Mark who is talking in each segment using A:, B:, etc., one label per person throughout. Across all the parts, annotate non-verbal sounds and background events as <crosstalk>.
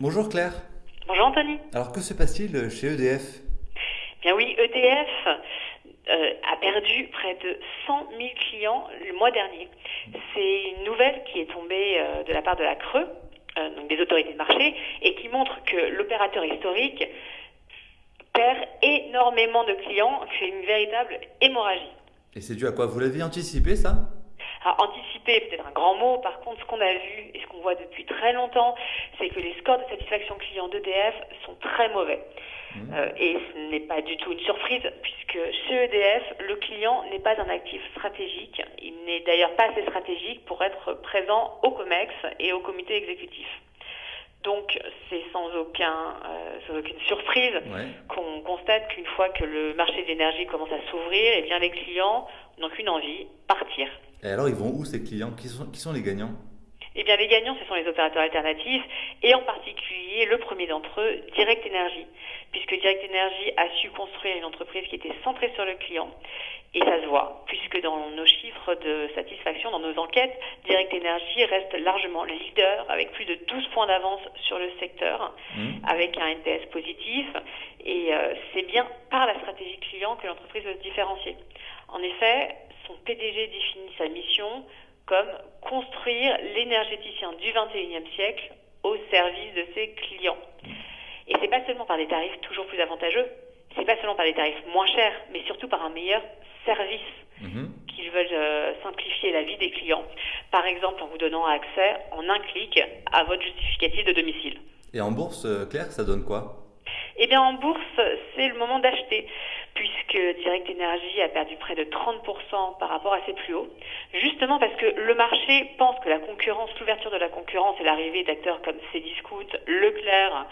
A: Bonjour Claire.
B: Bonjour Anthony.
A: Alors que se passe-t-il chez EDF
B: Bien oui, EDF euh, a perdu près de 100 000 clients le mois dernier. C'est une nouvelle qui est tombée euh, de la part de la Creux, euh, donc des autorités de marché, et qui montre que l'opérateur historique perd énormément de clients, fait une véritable hémorragie.
A: Et c'est dû à quoi? Vous l'aviez anticipé ça?
B: Alors, anticiper, peut-être un grand mot. Par contre, ce qu'on a vu et ce qu'on voit depuis très longtemps, c'est que les scores de satisfaction client d'EDF sont très mauvais. Mmh. Euh, et ce n'est pas du tout une surprise, puisque chez EDF, le client n'est pas un actif stratégique. Il n'est d'ailleurs pas assez stratégique pour être présent au COMEX et au comité exécutif. Donc, c'est sans, aucun, euh, sans aucune surprise qu'on constate qu'une fois que le marché de l'énergie commence à s'ouvrir, eh bien, les clients n'ont qu'une envie, partir.
A: Et alors, ils vont où ces clients? Qui sont, qui sont les gagnants?
B: Eh bien, les gagnants, ce sont les opérateurs alternatifs et en particulier le premier d'entre eux, Direct Energy, puisque Direct Energy a su construire une entreprise qui était centrée sur le client. Et ça se voit, puisque dans nos chiffres de satisfaction, dans nos enquêtes, Direct Energy reste largement leader avec plus de 12 points d'avance sur le secteur, mmh. avec un NPS positif. Et euh, c'est bien par la stratégie client que l'entreprise veut se différencier. En effet, son PDG définit sa mission comme construire l'énergéticien du 21e siècle au service de ses clients. Et c'est pas seulement par des tarifs toujours plus avantageux, c'est pas seulement par des tarifs moins chers, mais surtout par un meilleur service mhm. Veulent euh, simplifier la vie des clients. Par exemple, en vous donnant accès en un clic à votre justificatif de domicile.
A: Et en bourse, euh, Claire, ça donne quoi?
B: Eh bien, en bourse, c'est le moment d'acheter puisque Direct Energy a perdu près de 30% par rapport à ses plus hauts, justement parce que le marché pense que la concurrence, l'ouverture de la concurrence et l'arrivée d'acteurs comme Cdiscount, Leclerc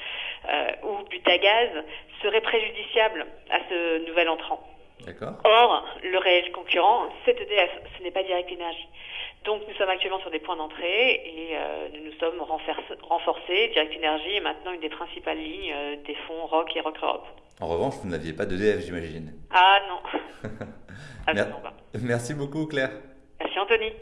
B: euh, ou Butagaz serait préjudiciable à ce nouvel entrant. Or, le réel concurrent, c'est EDF, ce n'est pas Direct Energy. Donc nous sommes actuellement sur des points d'entrée et euh, nous nous sommes renforcés. Direct Energy est maintenant une des principales lignes euh, des fonds Rock et Rock Europe.
A: En revanche, vous n'aviez pas d'EDF, j'imagine.
B: Ah non. <laughs>
A: Merci beaucoup, Claire.
B: Merci, Anthony.